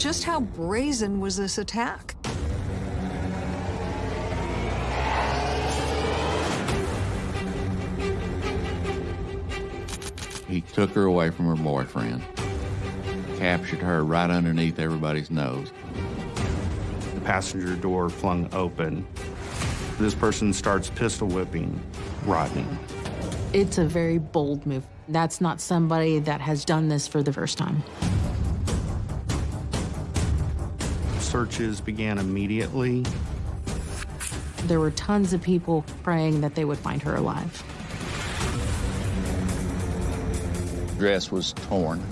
just how brazen was this attack? He took her away from her boyfriend, captured her right underneath everybody's nose. The passenger door flung open. This person starts pistol whipping Rodney. It's a very bold move. That's not somebody that has done this for the first time. Searches began immediately. There were tons of people praying that they would find her alive. Dress was torn.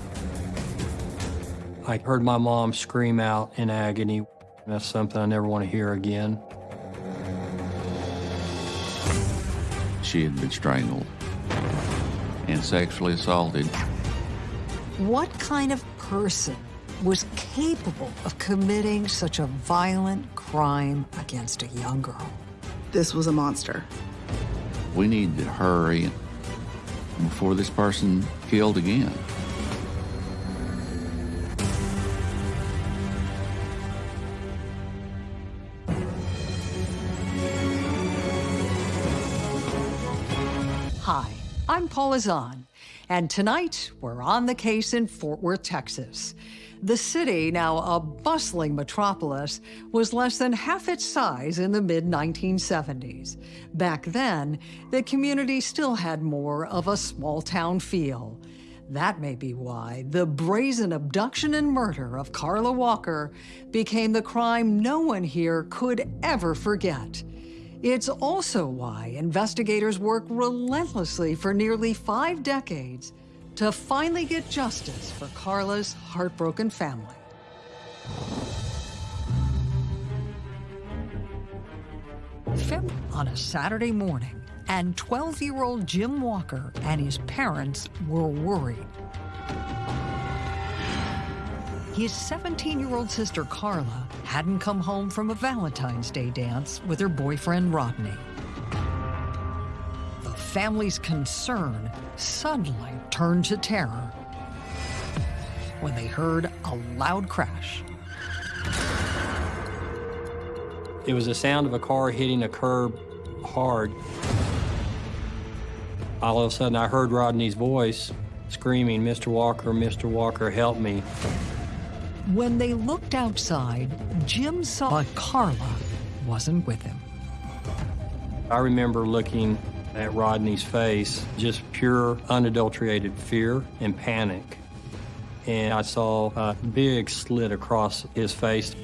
I heard my mom scream out in agony. That's something I never want to hear again. She had been strangled and sexually assaulted. What kind of person was capable of committing such a violent crime against a young girl? This was a monster. We need to hurry before this person killed again. Hi, I'm Paula Zahn, and tonight we're on the case in Fort Worth, Texas. The city, now a bustling metropolis, was less than half its size in the mid 1970s. Back then, the community still had more of a small town feel. That may be why the brazen abduction and murder of Carla Walker became the crime no one here could ever forget. It's also why investigators work relentlessly for nearly five decades to finally get justice for Carla's heartbroken family. Film on a Saturday morning, and 12-year-old Jim Walker and his parents were worried. His 17-year-old sister Carla hadn't come home from a Valentine's Day dance with her boyfriend Rodney. The family's concern suddenly turned to terror when they heard a loud crash. It was the sound of a car hitting a curb hard. All of a sudden, I heard Rodney's voice screaming, Mr. Walker, Mr. Walker, help me. When they looked outside, Jim saw but Carla wasn't with him. I remember looking at Rodney's face, just pure, unadulterated fear and panic. And I saw a big slit across his face.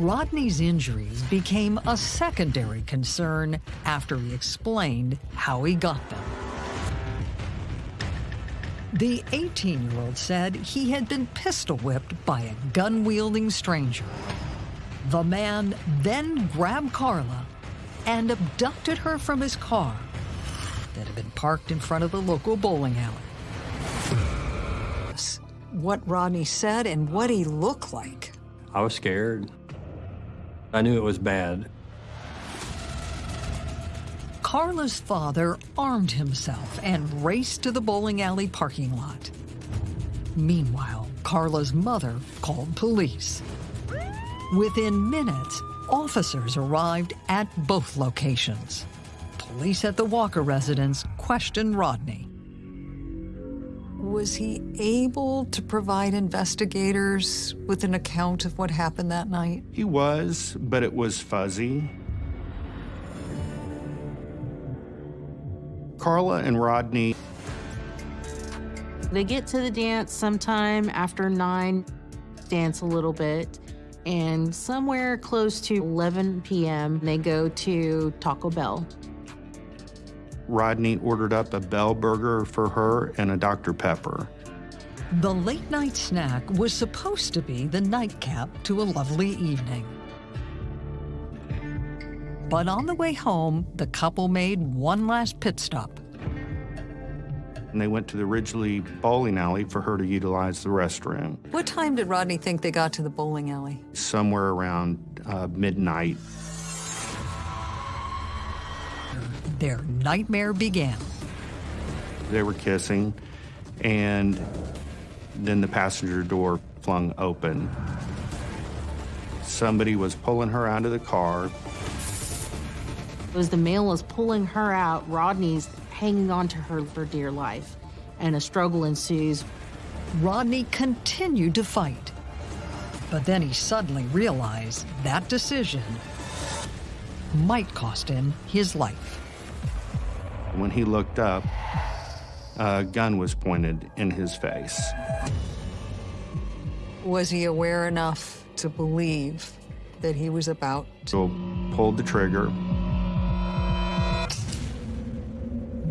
Rodney's injuries became a secondary concern after he explained how he got them. The 18-year-old said he had been pistol whipped by a gun-wielding stranger. The man then grabbed Carla and abducted her from his car that had been parked in front of the local bowling alley. What Rodney said and what he looked like. I was scared. I knew it was bad. Carla's father armed himself and raced to the bowling alley parking lot. Meanwhile, Carla's mother called police. Within minutes, officers arrived at both locations. Police at the Walker residence questioned Rodney. Was he able to provide investigators with an account of what happened that night? He was, but it was fuzzy. Carla and Rodney. They get to the dance sometime after 9, dance a little bit, and somewhere close to 11 p.m., they go to Taco Bell. Rodney ordered up a Bell burger for her and a Dr. Pepper. The late night snack was supposed to be the nightcap to a lovely evening. But on the way home, the couple made one last pit stop. And they went to the Ridglea bowling alley for her to utilize the restroom. What time did Rodney think they got to the bowling alley? Somewhere around uh, midnight. Their nightmare began. They were kissing, and Then the passenger door flung open. Somebody was pulling her out of the car. As the male is pulling her out, Rodney's hanging on to her for dear life, and a struggle ensues. Rodney continued to fight. But then he suddenly realized that decision might cost him his life. When he looked up, a gun was pointed in his face. Was he aware enough to believe that he was about So pulled the trigger.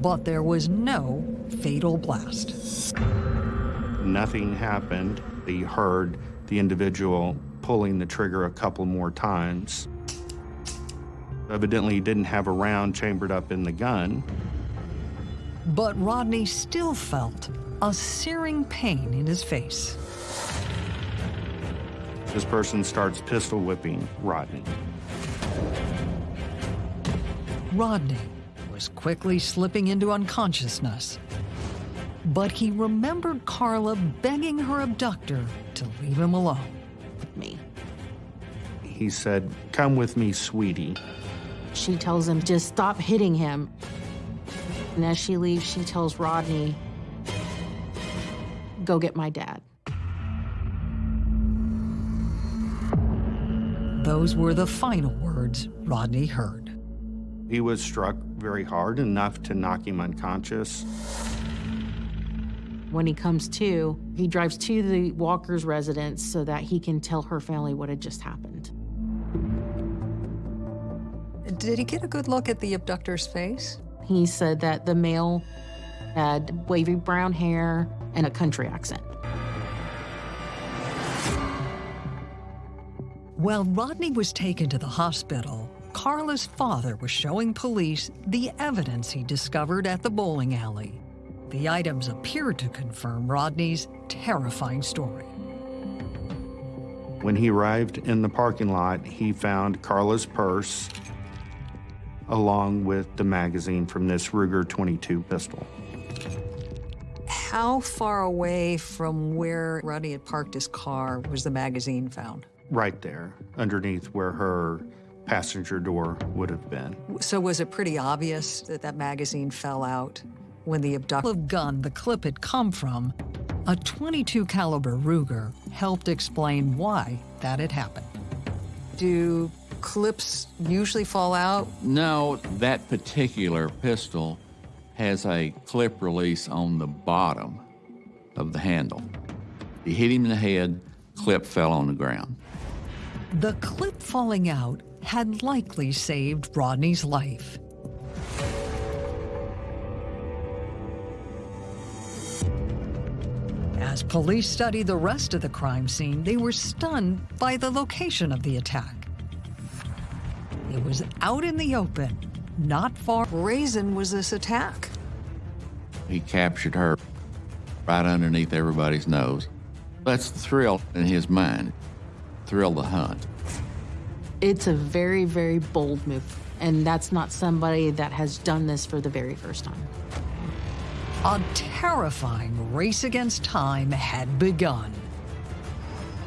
But there was no fatal blast. Nothing happened. He heard the individual pulling the trigger a couple more times. Evidently, he didn't have a round chambered up in the gun. But Rodney still felt a searing pain in his face. This person starts pistol whipping Rodney. Rodney was quickly slipping into unconsciousness. But he remembered Carla begging her abductor to leave him alone. Me. He said, Come with me, sweetie. She tells him, just stop hitting him. And as she leaves, she tells Rodney, go get my dad. Those were the final words Rodney heard. He was struck very hard, enough to knock him unconscious. When he comes to, he drives to the Walker's residence so that he can tell her family what had just happened. Did he get a good look at the abductor's face? He said that the male had wavy brown hair and a country accent. While Rodney was taken to the hospital, Carla's father was showing police the evidence he discovered at the bowling alley. The items appeared to confirm Rodney's terrifying story. When he arrived in the parking lot, he found Carla's purse along with the magazine from this Ruger 22 pistol. How far away from where Rodney had parked his car was the magazine found? Right there, underneath where her passenger door would have been. So was it pretty obvious that that magazine fell out when the abductor gun the clip had come from, a 22 caliber Ruger, helped explain why that had happened. Do clips usually fall out? No, that particular pistol has a clip release on the bottom of the handle. He hit him in the head, clip fell on the ground. The clip falling out had likely saved Rodney's life. As police studied the rest of the crime scene, they were stunned by the location of the attack. It was out in the open, not far. Brazen was this attack? He captured her right underneath everybody's nose. That's the thrill in his mind, thrill the hunt. It's a very, very bold move, and that's not somebody that has done this for the very first time. A terrifying race against time had begun.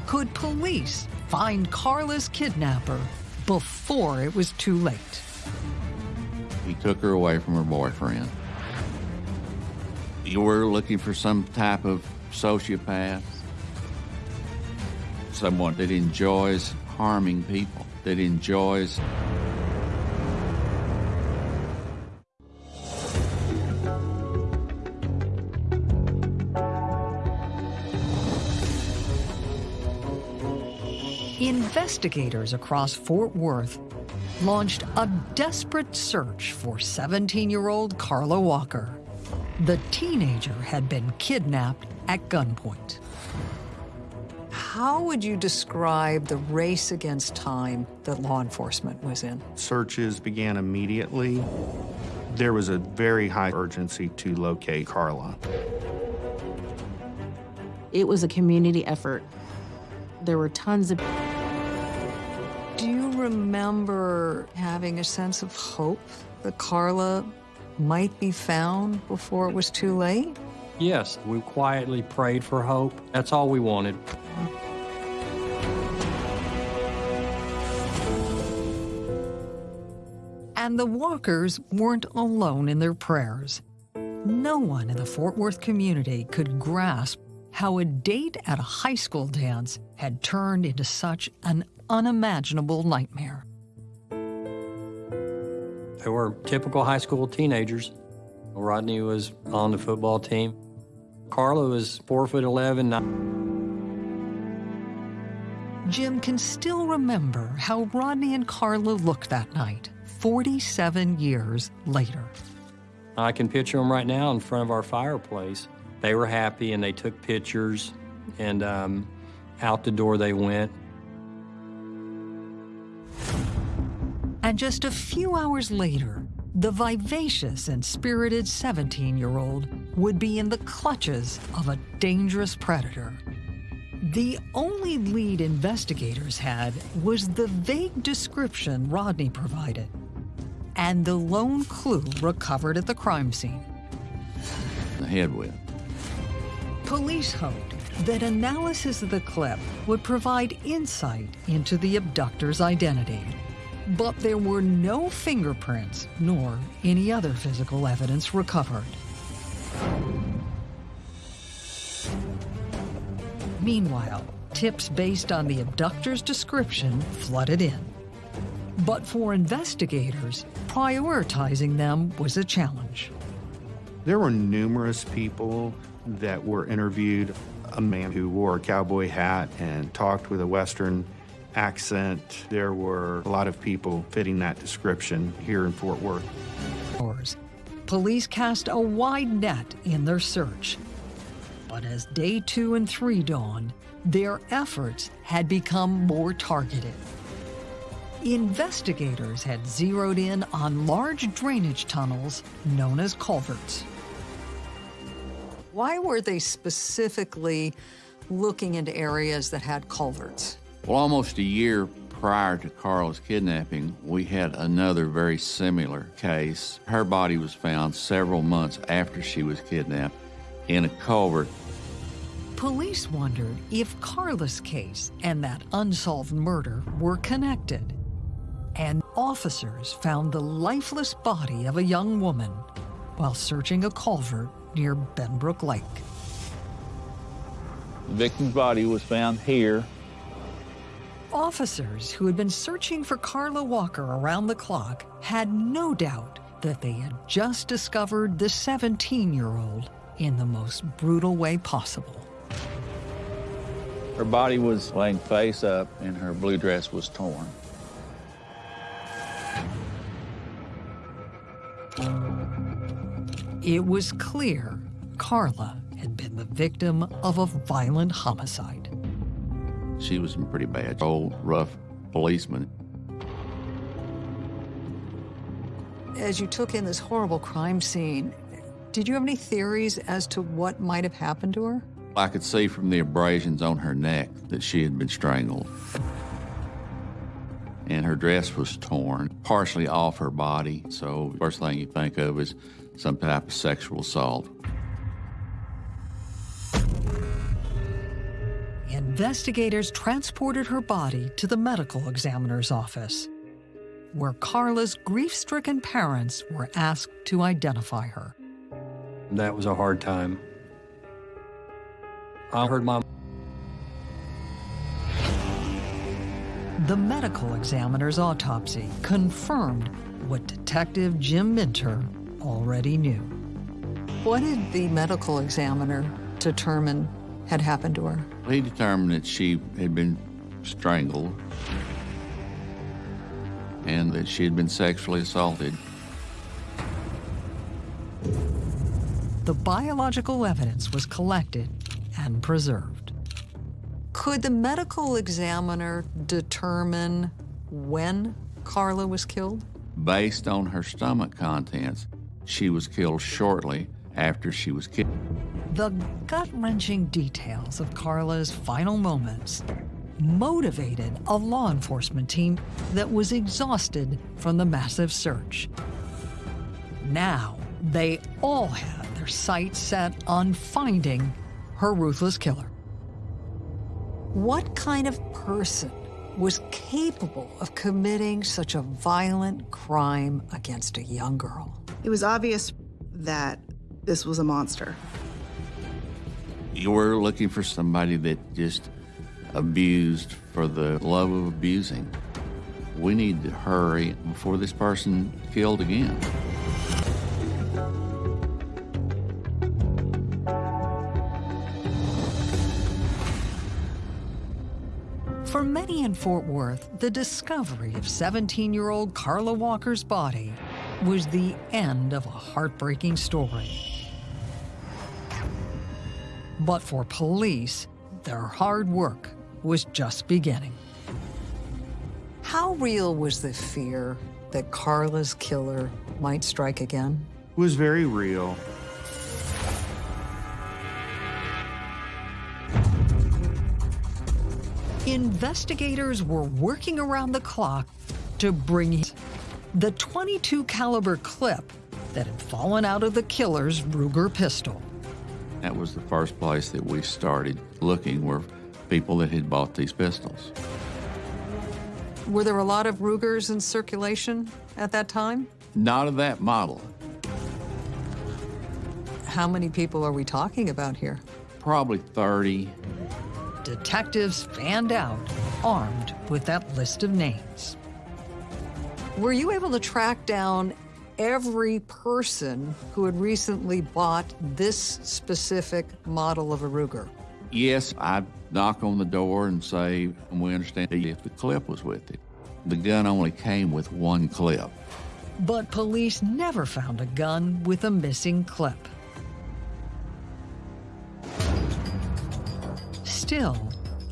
Could police find Carla's kidnapper before it was too late? He took her away from her boyfriend. You were looking for some type of sociopath, someone that enjoys harming people, that enjoys Investigators across Fort Worth launched a desperate search for 17 year old Carla Walker. The teenager had been kidnapped at gunpoint. How would you describe the race against time that law enforcement was in? Searches began immediately. There was a very high urgency to locate Carla. It was a community effort. There were tons of Do you remember having a sense of hope that Carla might be found before it was too late? Yes, we quietly prayed for hope. That's all we wanted. And the Walkers weren't alone in their prayers. No one in the Fort Worth community could grasp how a date at a high school dance had turned into such an unimaginable nightmare. They were typical high school teenagers. Rodney was on the football team. Carla was four foot eleven. Jim can still remember how Rodney and Carla looked that night, 47 years later. I can picture them right now in front of our fireplace. They were happy and they took pictures, and um, out the door they went. And just a few hours later, the vivacious and spirited 17 year old would be in the clutches of a dangerous predator. The only lead investigators had was the vague description Rodney provided and the lone clue recovered at the crime scene. The head with. Police hoped that analysis of the clip would provide insight into the abductor's identity. But there were no fingerprints nor any other physical evidence recovered. Meanwhile, tips based on the abductor's description flooded in. But for investigators, prioritizing them was a challenge. There were numerous people that were interviewed. A man who wore a cowboy hat and talked with a Western accent. There were a lot of people fitting that description here in Fort Worth. Police cast a wide net in their search. But as day two and three dawned, their efforts had become more targeted. Investigators had zeroed in on large drainage tunnels known as culverts. Why were they specifically looking into areas that had culverts? Well, almost a year prior to Carla's kidnapping, we had another very similar case. Her body was found several months after she was kidnapped in a culvert. Police wondered if Carla's case and that unsolved murder were connected. Officers found the lifeless body of a young woman while searching a culvert near Benbrook Lake. The victim's body was found here Officers who had been searching for Carla Walker around the clock had no doubt that they had just discovered the 17 year old in the most brutal way possible. Her body was laying face up and her blue dress was torn. It was clear Carla had been the victim of a violent homicide. She was in pretty bad, old, rough policeman. As you took in this horrible crime scene, did you have any theories as to what might have happened to her? I could see from the abrasions on her neck that she had been strangled. And her dress was torn, partially off her body. So, first thing you think of is some type of sexual assault. Investigators transported her body to the medical examiner's office, where Carla's grief stricken parents were asked to identify her. That was a hard time. I heard my The medical examiner's autopsy confirmed what Detective Jim Minter already knew. What did the medical examiner determine had happened to her? He determined that she had been strangled and that she had been sexually assaulted. The biological evidence was collected and preserved. Could the medical examiner determine when Carla was killed? Based on her stomach contents, she was killed shortly after she was killed. The gut wrenching details of Carla's final moments motivated a law enforcement team that was exhausted from the massive search. Now, They all had their sights set on finding her ruthless killer. What kind of person was capable of committing such a violent crime against a young girl? It was obvious that this was a monster. You were looking for somebody that just abused for the love of abusing. We need to hurry before this person killed again. In Fort Worth, the discovery of 17 year old Carla Walker's body was the end of a heartbreaking story. But for police, their hard work was just beginning. How real was the fear that Carla's killer might strike again? It was very real. Investigators were working around the clock to bring the 22 caliber clip that had fallen out of the killer's Ruger pistol. That was the first place that we started looking were people that had bought these pistols. Were there a lot of Rugers in circulation at that time? Not of that model. How many people are we talking about here? Probably 30. Detectives fanned out, armed with that list of names. Were you able to track down every person who had recently bought this specific model of a Ruger? Yes, I'd knock on the door and say, we understand if the clip was with it. The gun only came with one clip. But police never found a gun with a missing clip. Still,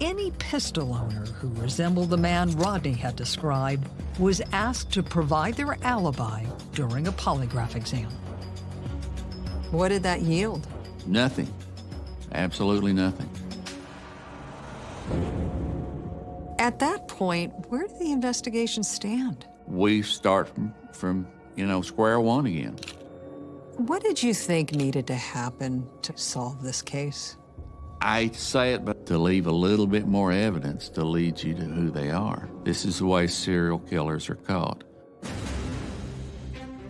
any pistol owner who resembled the man Rodney had described was asked to provide their alibi during a polygraph exam. What did that yield? Nothing. Absolutely nothing. At that point, where did the investigation stand? We start from, from you know, square one again. What did you think needed to happen to solve this case? I say it, but to leave a little bit more evidence to lead you to who they are. This is the way serial killers are caught.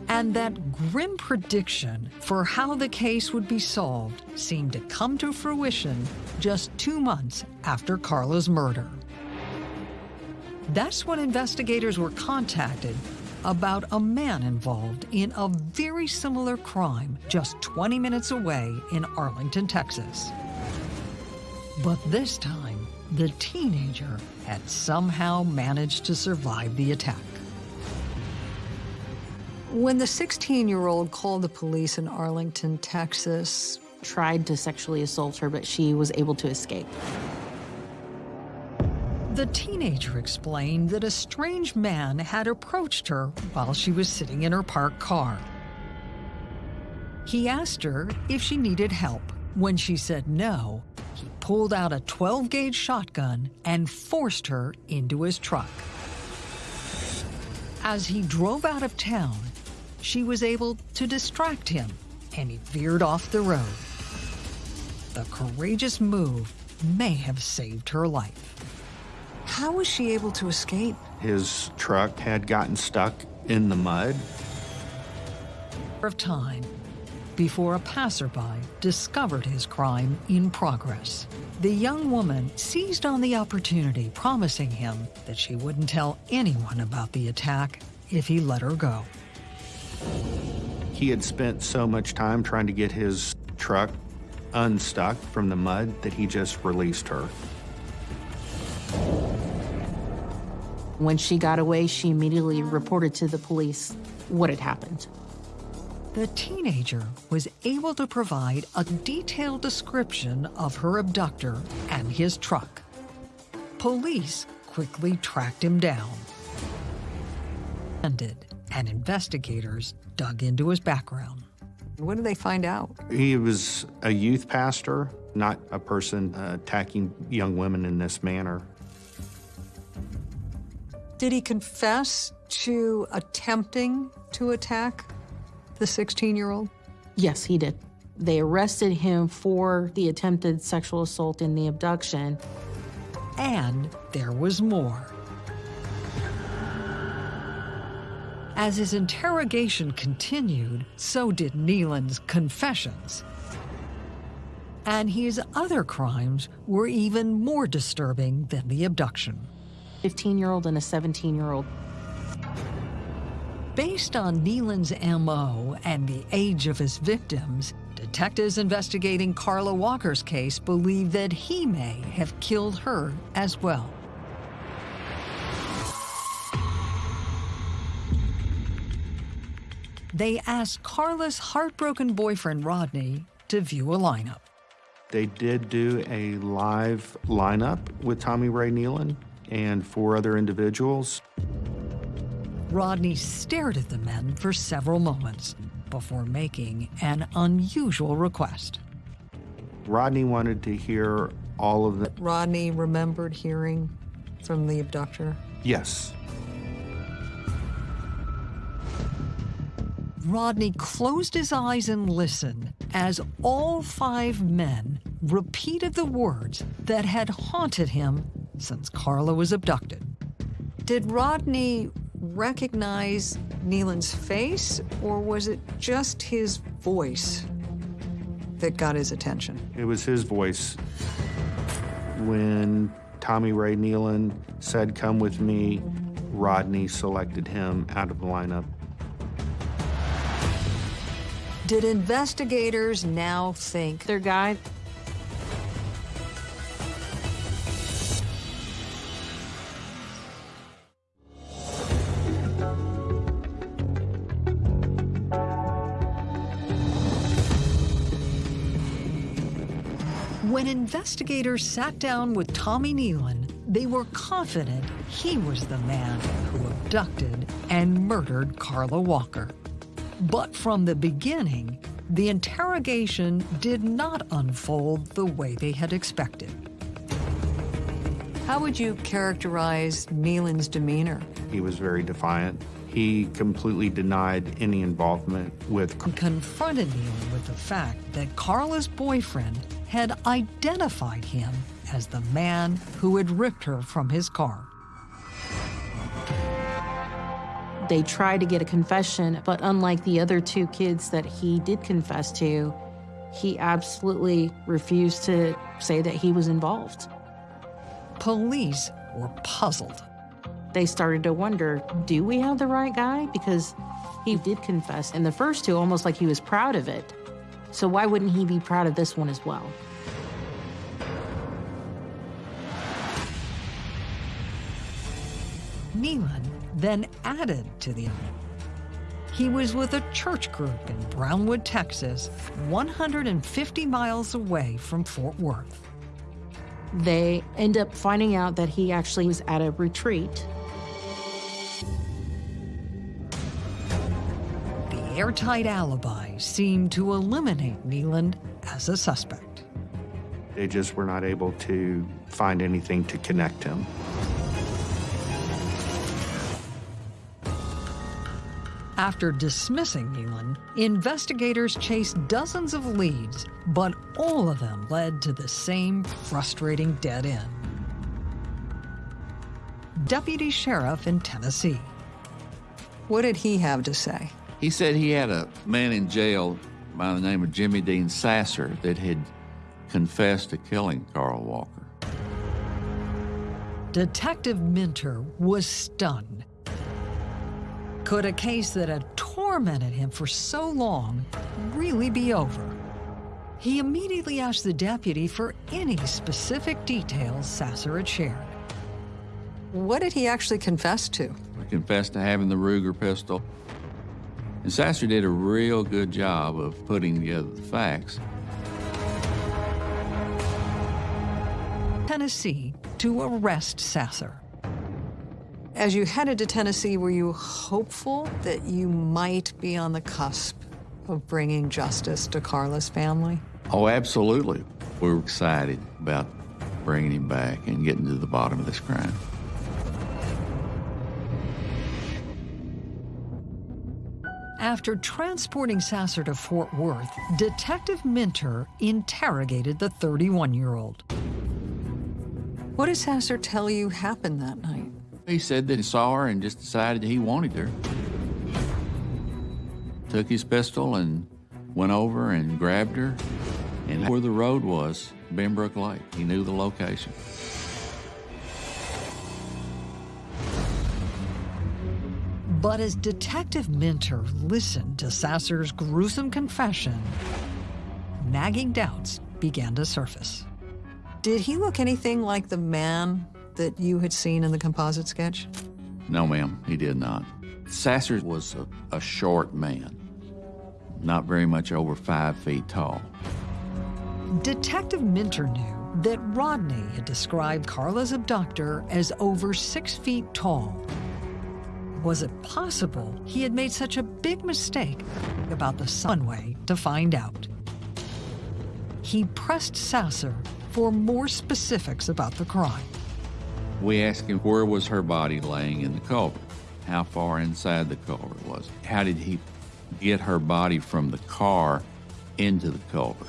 And that grim prediction for how the case would be solved seemed to come to fruition just two months after Carla's murder. That's when investigators were contacted about a man involved in a very similar crime just 20 minutes away in Arlington, Texas. But this time, the teenager had somehow managed to survive the attack. When the 16 year old called the police in Arlington, Texas, Tried to sexually assault her, but she was able to escape. the teenager explained that a strange man had approached her while she was sitting in her parked car. He asked her if she needed help. When she said no, he pulled out a 12 gauge shotgun and forced her into his truck. As he drove out of town, she was able to distract him and he veered off the road. The courageous move may have saved her life. How was she able to escape? His truck had gotten stuck in the mud. Of time before a passerby discovered his crime in progress. The young woman seized on the opportunity, promising him that she wouldn't tell anyone about the attack if he let her go. He had spent so much time trying to get his truck unstuck from the mud that he just released her. When she got away, she immediately reported to the police what had happened. The teenager was able to provide a detailed description of her abductor and his truck. Police quickly tracked him down. And investigators dug into his background. What did they find out? He was a youth pastor, not a person uh, attacking young women in this manner. Did he confess to attempting to attack the 16 year old? Yes, he did. They arrested him for the attempted sexual assault and the abduction. And there was more. As his interrogation continued, so did Nealon's confessions. And his other crimes were even more disturbing than the abduction. 15 year old and a 17 year old. Based on Nealon's MO and the age of his victims, detectives investigating Carla Walker's case believe that he may have killed her as well. They asked Carla's heartbroken boyfriend Rodney to view a lineup. They did do a live lineup with Tommy Ray Nealon and four other individuals. Rodney stared at the men for several moments before making an unusual request. Rodney wanted to hear all of the. Rodney remembered hearing from the abductor? Yes. Rodney closed his eyes and listened as all five men repeated the words that had haunted him since Carla was abducted. Did Rodney recognize Nealon's face, or was it just his voice that got his attention? It was his voice. When Tommy Ray Nealon said, Come with me, Rodney selected him out of the lineup. Did investigators now think Their guy, investigators sat down with Tommy Nealon, they were confident he was the man who abducted and murdered Carla Walker. But from the beginning, the interrogation did not unfold the way they had expected. How would you characterize Nealon's demeanor? He was very defiant. He completely denied any involvement with. Confronted Nealon with the fact that Carla's boyfriend had identified him as the man who had ripped her from his car. they tried to get a confession, but unlike the other two kids that he did confess to, he absolutely refused to say that he was involved. Police were puzzled. They started to wonder do we have the right guy? Because he did confess in the first two, almost like he was proud of it. So why wouldn't he be proud of this one as well? Nealon then added to the he was with a church group in Brownwood, Texas, 150 miles away from Fort Worth. They end up finding out that he actually was at a retreat. Airtight alibi seemed to eliminate Neeland as a suspect. They just were not able to find anything to connect him. After dismissing Nealon, investigators chased dozens of leads, but all of them led to the same frustrating dead end. Deputy Sheriff in Tennessee. What did he have to say? He said he had a man in jail by the name of Jimmy Dean Sasser that had confessed to killing Carla Walker. Detective Minter was stunned. Could a case that had tormented him for so long really be over? He immediately asked the deputy for any specific details Sasser had shared. What did he actually confess to? He confessed to having the Ruger pistol. And Sasser did a real good job of putting together the facts. Tennessee to arrest Sasser. As you headed to Tennessee, were you hopeful that you might be on the cusp of bringing justice to Carla's family? Oh, absolutely. We were excited about bringing him back and getting to the bottom of this crime. After transporting Sasser to Fort Worth, Detective Minter interrogated the 31-year-old. What did Sasser tell you happened that night? He said that he saw her and just decided he wanted her. Took his pistol and went over and grabbed her. And where the road was, Benbrook Lake. He knew the location. But as Detective Minter listened to Sasser's gruesome confession, nagging doubts began to surface. Did he look anything like the man that you had seen in the composite sketch? No, ma'am, he did not. Sasser was a, a short man, not very much over five feet tall. Detective Minter knew that Rodney had described Carla's abductor as over six feet tall. Was it possible he had made such a big mistake about the sun way to find out? He pressed Sasser for more specifics about the crime. We asked him where was her body laying in the culvert, how far inside the culvert was it, how did he get her body from the car into the culvert.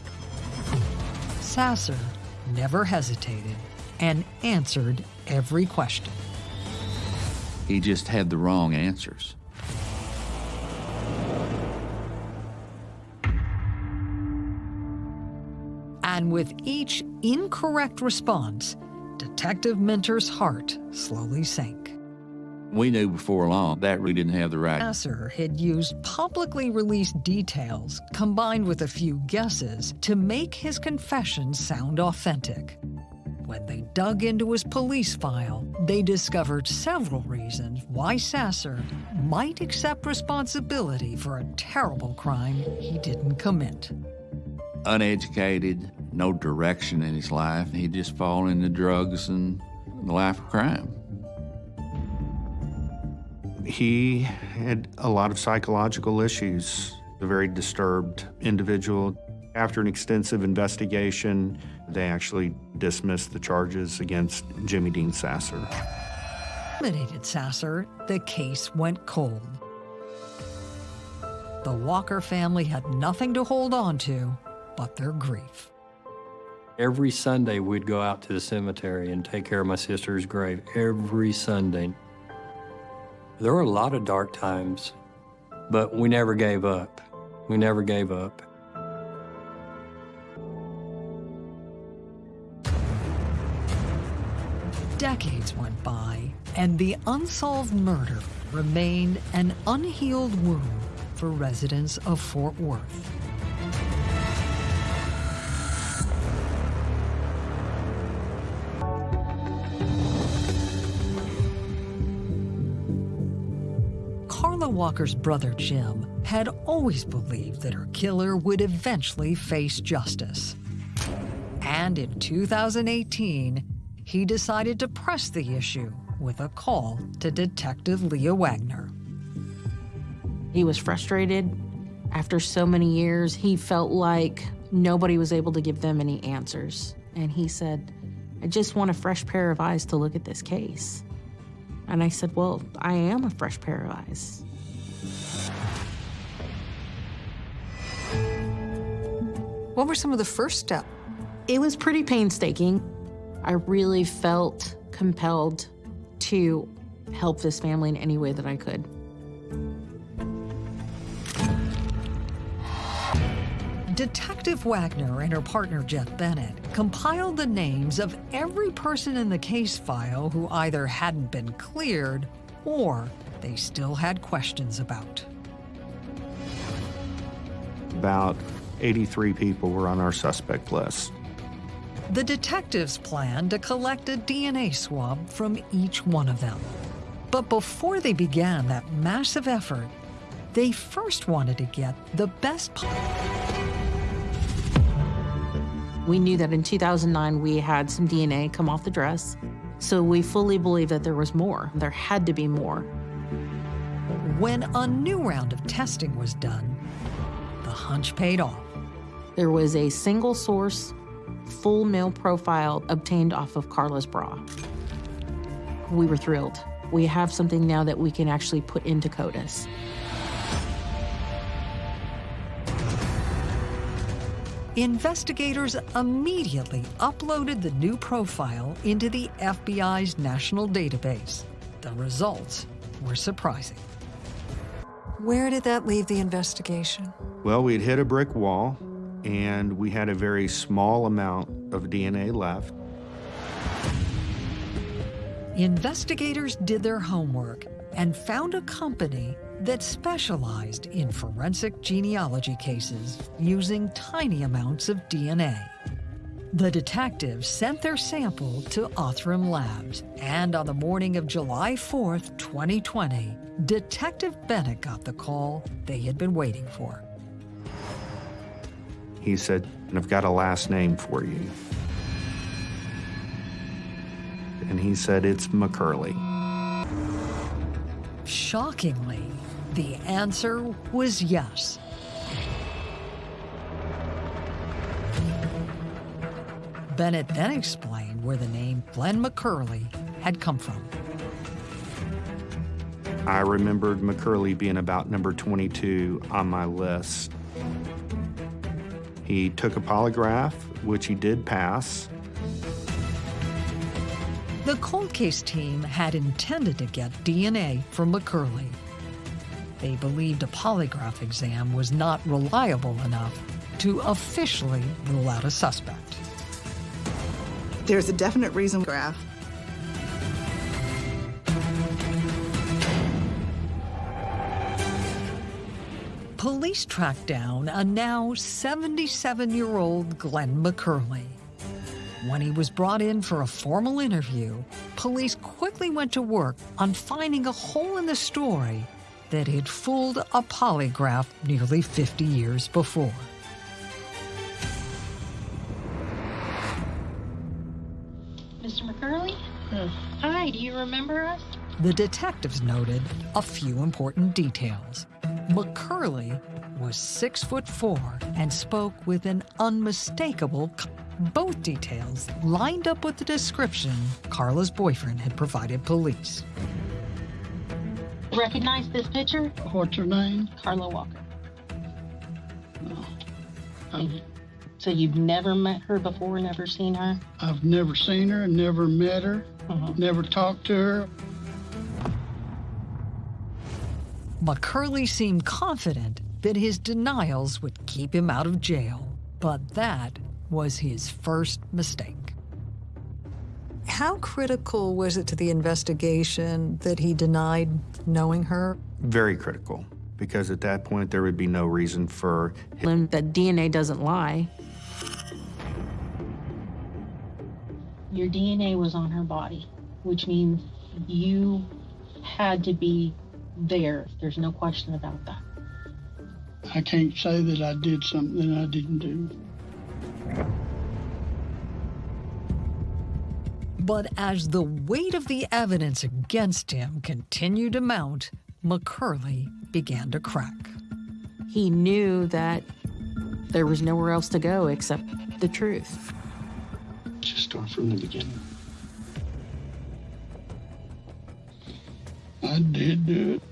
Sasser never hesitated and answered every question. He just had the wrong answers. And with each incorrect response, Detective Minter's heart slowly sank. We knew before long that we didn't have the right. Sasser had used publicly released details combined with a few guesses to make his confession sound authentic. When they dug into his police file, they discovered several reasons why Sasser might accept responsibility for a terrible crime he didn't commit. Uneducated, no direction in his life. He'd just fall into drugs and the life of crime. He had a lot of psychological issues, a very disturbed individual. After an extensive investigation, they actually dismissed the charges against Jimmy Dean Sasser. Eliminated Sasser, the case went cold. The Walker family had nothing to hold on to but their grief. Every Sunday, we'd go out to the cemetery and take care of my sister's grave. Every Sunday. There were a lot of dark times, but we never gave up. We never gave up. Decades went by, and the unsolved murder remained an unhealed wound for residents of Fort Worth. Carla Walker's brother Jim had always believed that her killer would eventually face justice. And in 2018, he decided to press the issue with a call to Detective Leah Wagner. He was frustrated. After so many years, he felt like nobody was able to give them any answers. And he said, I just want a fresh pair of eyes to look at this case. And I said, Well, I am a fresh pair of eyes. What were some of the first steps? It was pretty painstaking. I really felt compelled to help this family in any way that I could. Detective Wagner and her partner Jeff Bennett compiled the names of every person in the case file who either hadn't been cleared or they still had questions about. About 83 people were on our suspect list. The detectives planned to collect a DNA swab from each one of them. But before they began that massive effort, they first wanted to get the best. We knew that in 2009 we had some DNA come off the dress, so we fully believed that there was more. There had to be more. When a new round of testing was done, the hunch paid off. There was a single source, full male profile obtained off of Carla's bra. We were thrilled. We have something now that we can actually put into CODIS. Investigators immediately uploaded the new profile into the FBI's national database. The results were surprising. Where did that leave the investigation? Well, we had hit a brick wall and we had a very small amount of DNA left. Investigators did their homework and found a company that specialized in forensic genealogy cases using tiny amounts of DNA. The detectives sent their sample to Othram Labs, and on the morning of July 4th, 2020, Detective Bennett got the call they had been waiting for. He said, I've got a last name for you. And he said, it's McCurley. Shockingly, the answer was yes. Bennett then explained where the name Glen McCurley had come from. I remembered McCurley being about number 22 on my list. He took a polygraph, which he did pass. The cold case team had intended to get DNA from McCurley. They believed a polygraph exam was not reliable enough to officially rule out a suspect. There's a definite reason graph. Police tracked down a now 77-year-old Glen McCurley. When he was brought in for a formal interview, police quickly went to work on finding a hole in the story that had fooled a polygraph nearly 50 years before. Mr. McCurley? Hmm. Hi, do you remember us? The detectives noted a few important details. McCurley was six foot four and spoke with an unmistakable. Both details lined up with the description Carla's boyfriend had provided police. Recognize this picture? What's her name? Carla Walker. I've, So you've never met her before, never seen her? I've never seen her, never met her, uh-huh. never talked to her. McCurley seemed confident that his denials would keep him out of jail, but that was his first mistake. How critical was it to the investigation that he denied knowing her? Very critical, because at that point there would be no reason for And that DNA doesn't lie. Your DNA was on her body, which means you had to be there. There's no question about that. I can't say that I did something I didn't do. But as the weight of the evidence against him continued to mount, McCurley began to crack. He knew that there was nowhere else to go except the truth. Just start from the beginning. I did do it.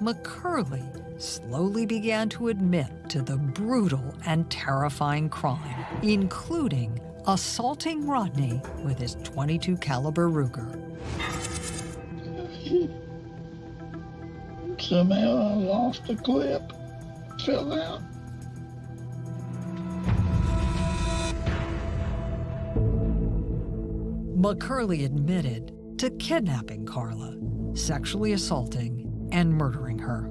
McCurley slowly began to admit to the brutal and terrifying crime, including assaulting Rodney with his 22 caliber Ruger. Somehow I lost the clip. Fell out. McCurley admitted to kidnapping Carla, sexually assaulting and murdering her.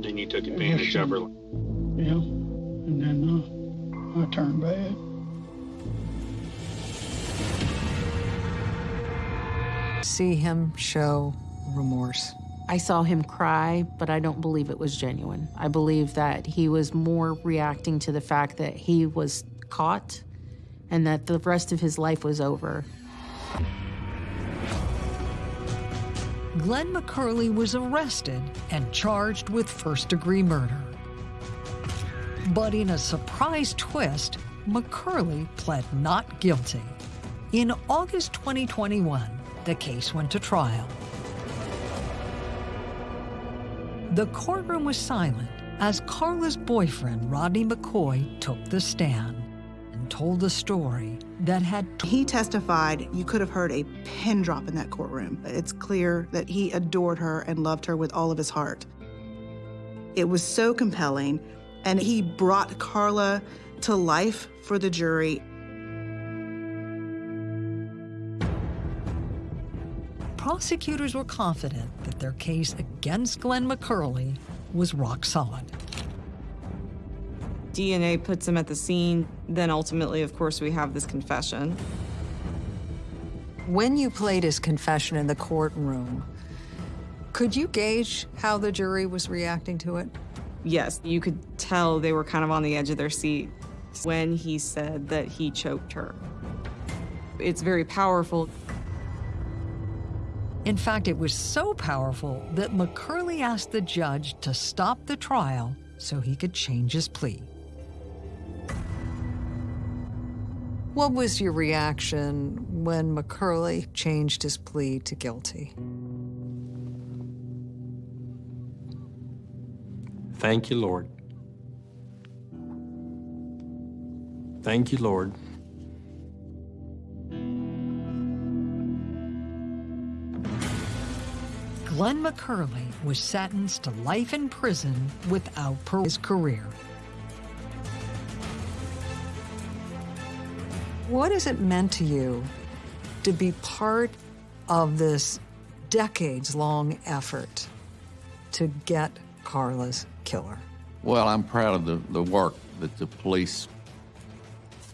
Then you took advantage of her. Yeah. And then uh, I turned bad. See him show remorse. I saw him cry, but I don't believe it was genuine. I believe that he was more reacting to the fact that he was caught and that the rest of his life was over. Glen McCurley was arrested and charged with first degree murder. But in a surprise twist, McCurley pled not guilty. In August 2021, the case went to trial. The courtroom was silent as Carla's boyfriend, Rodney McCoy, took the stand and told a story that had. He testified you could have heard a pin drop in that courtroom. It's clear that he adored her and loved her with all of his heart. It was so compelling, and he brought Carla to life for the jury. Prosecutors were confident that their case against Glen McCurley was rock solid. DNA puts him at the scene. Then ultimately, of course, we have this confession. When you played his confession in the courtroom, could you gauge how the jury was reacting to it? Yes, you could tell they were kind of on the edge of their seat when he said that he choked her. It's very powerful. In fact, it was so powerful that McCurley asked the judge to stop the trial so he could change his plea. What was your reaction when McCurley changed his plea to guilty? Thank you, Lord. Thank you, Lord. Glen McCurley was sentenced to life in prison without parole his career. What has it meant to you to be part of this decades-long effort to get Carla's killer? Well, I'm proud of the, the work that the police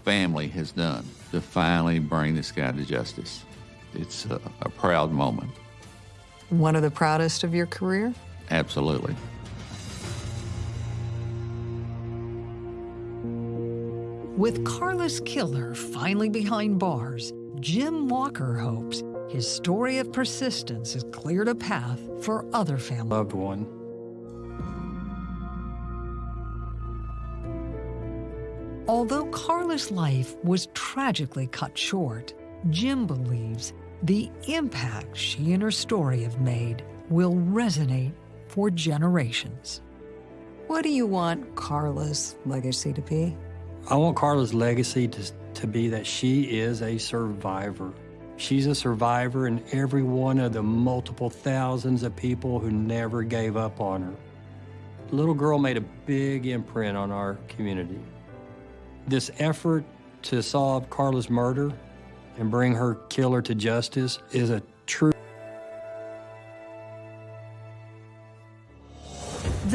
family has done to finally bring this guy to justice. It's a, a proud moment. One of the proudest of your career? Absolutely. With Carla's killer finally behind bars, Jim Walker hopes his story of persistence has cleared a path for other families. Loved one. Although Carla's life was tragically cut short, Jim believes the impact she and her story have made will resonate for generations. What do you want Carla's legacy to be? I want Carla's legacy to, to be that she is a survivor. She's a survivor in every one of the multiple thousands of people who never gave up on her. The little girl made a big imprint on our community. This effort to solve Carla's murder and bring her killer to justice is a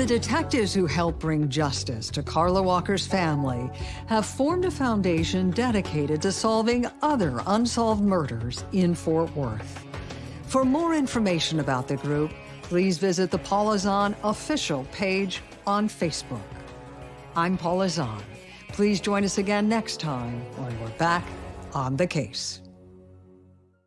detectives who helped bring justice to Carla Walker's family have formed a foundation dedicated to solving other unsolved murders in Fort Worth. For more information about the group, please visit the Paula Zahn official page on Facebook. I'm Paula Zahn. Please join us again next time when we're back on the case.